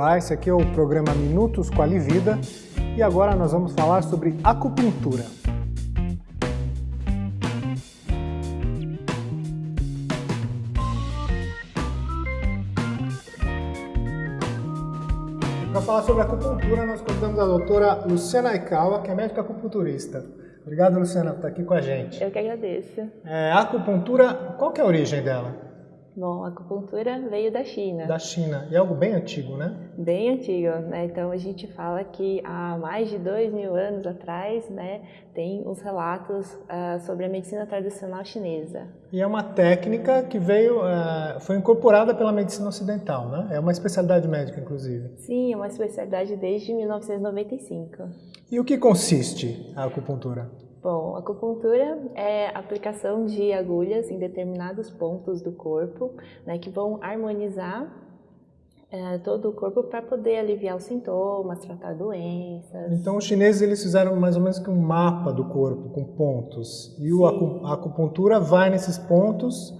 Olá, esse aqui é o programa Minutos com a Livida e agora nós vamos falar sobre acupuntura. Para falar sobre acupuntura, nós convidamos a doutora Luciana Aikawa, que é médica acupunturista. Obrigado, Luciana, por estar aqui com a gente. Eu que agradeço. É, a acupuntura, qual que é a origem dela? Bom, a acupuntura veio da China. Da China. E é algo bem antigo, né? Bem antigo, né? Então a gente fala que há mais de dois mil anos atrás, né, tem os relatos uh, sobre a medicina tradicional chinesa. E é uma técnica que veio, uh, foi incorporada pela medicina ocidental, né? É uma especialidade médica, inclusive. Sim, é uma especialidade desde 1995. E o que consiste a acupuntura? Bom, acupuntura é a aplicação de agulhas em determinados pontos do corpo, né, que vão harmonizar é, todo o corpo para poder aliviar os sintomas, tratar doenças. Então os chineses eles fizeram mais ou menos que um mapa do corpo com pontos e o, a acupuntura vai nesses pontos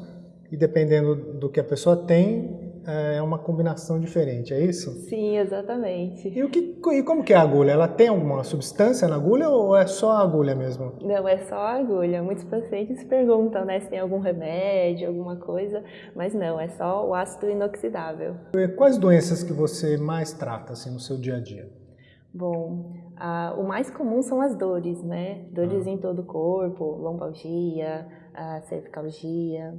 e dependendo do que a pessoa tem é uma combinação diferente, é isso? Sim, exatamente. E, o que, e como que é a agulha? Ela tem alguma substância na agulha ou é só a agulha mesmo? Não, é só a agulha. Muitos pacientes perguntam né, se tem algum remédio, alguma coisa, mas não, é só o ácido inoxidável. E quais doenças que você mais trata assim, no seu dia a dia? Bom, o mais comum são as dores, né? Dores ah. em todo o corpo, lombalgia, cervicalgia.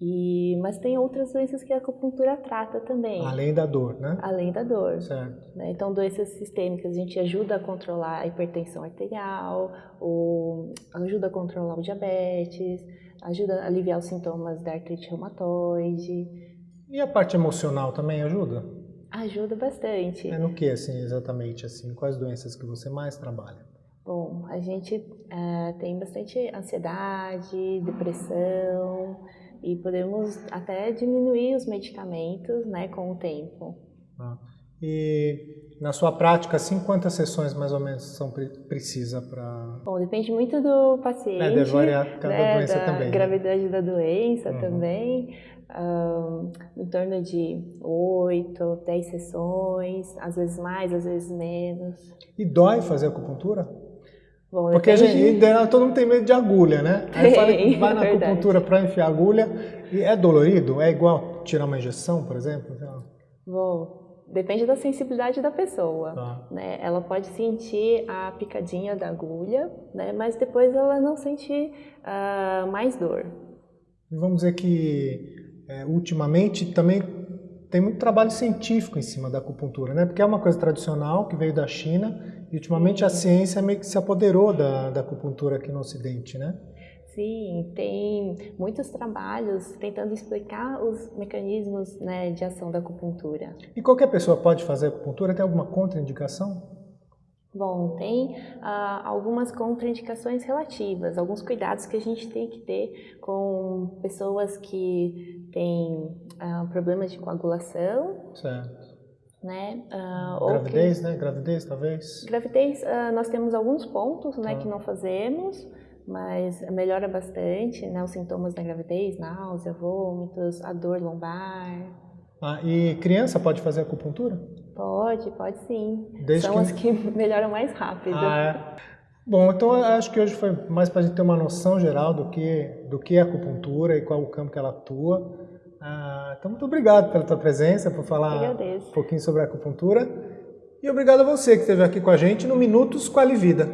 E, mas tem outras doenças que a acupuntura trata também. Além da dor, né? Além da dor. Certo. Né? Então, doenças sistêmicas, a gente ajuda a controlar a hipertensão arterial, ou ajuda a controlar o diabetes, ajuda a aliviar os sintomas da artrite reumatoide. E a parte emocional também ajuda? Ajuda bastante. É no que, assim, exatamente, assim? Quais doenças que você mais trabalha? Bom, a gente uh, tem bastante ansiedade, depressão, e podemos até diminuir os medicamentos né, com o tempo. Ah. E na sua prática, assim, quantas sessões mais ou menos são precisa para... Bom, depende muito do paciente. É, deve variar cada né, doença da também. Né? gravidade né? da doença uhum. também. Um, em torno de 8, 10 sessões, às vezes mais, às vezes menos. E dói fazer acupuntura? Bom, Porque a gente, todo mundo tem medo de agulha, né? Aí fala que vai na acupuntura para enfiar agulha e é dolorido? É igual tirar uma injeção, por exemplo? Bom, depende da sensibilidade da pessoa. Tá. Né? Ela pode sentir a picadinha da agulha, né? mas depois ela não sente uh, mais dor. Vamos dizer que é, ultimamente também tem muito trabalho científico em cima da acupuntura, né? Porque é uma coisa tradicional que veio da China e ultimamente a ciência meio que se apoderou da, da acupuntura aqui no Ocidente, né? Sim, tem muitos trabalhos tentando explicar os mecanismos né, de ação da acupuntura. E qualquer pessoa pode fazer acupuntura? Tem alguma contraindicação? Bom, tem uh, algumas contraindicações relativas, alguns cuidados que a gente tem que ter com pessoas que têm uh, problemas de coagulação. Certo. Né? Uh, gravidez, que... né? Gravidez, talvez? Gravidez, nós temos alguns pontos né, tá. que não fazemos, mas melhora bastante, né? Os sintomas da gravidez, náusea, vômitos, a dor lombar. Ah, e criança pode fazer acupuntura? Pode, pode sim. Desde São que... as que melhoram mais rápido. Ah, é. Bom, então acho que hoje foi mais para a gente ter uma noção geral do que, do que é acupuntura e qual o campo que ela atua. Ah, então, muito obrigado pela tua presença, por falar um pouquinho sobre a acupuntura. E obrigado a você que esteve aqui com a gente no Minutos com a Livida.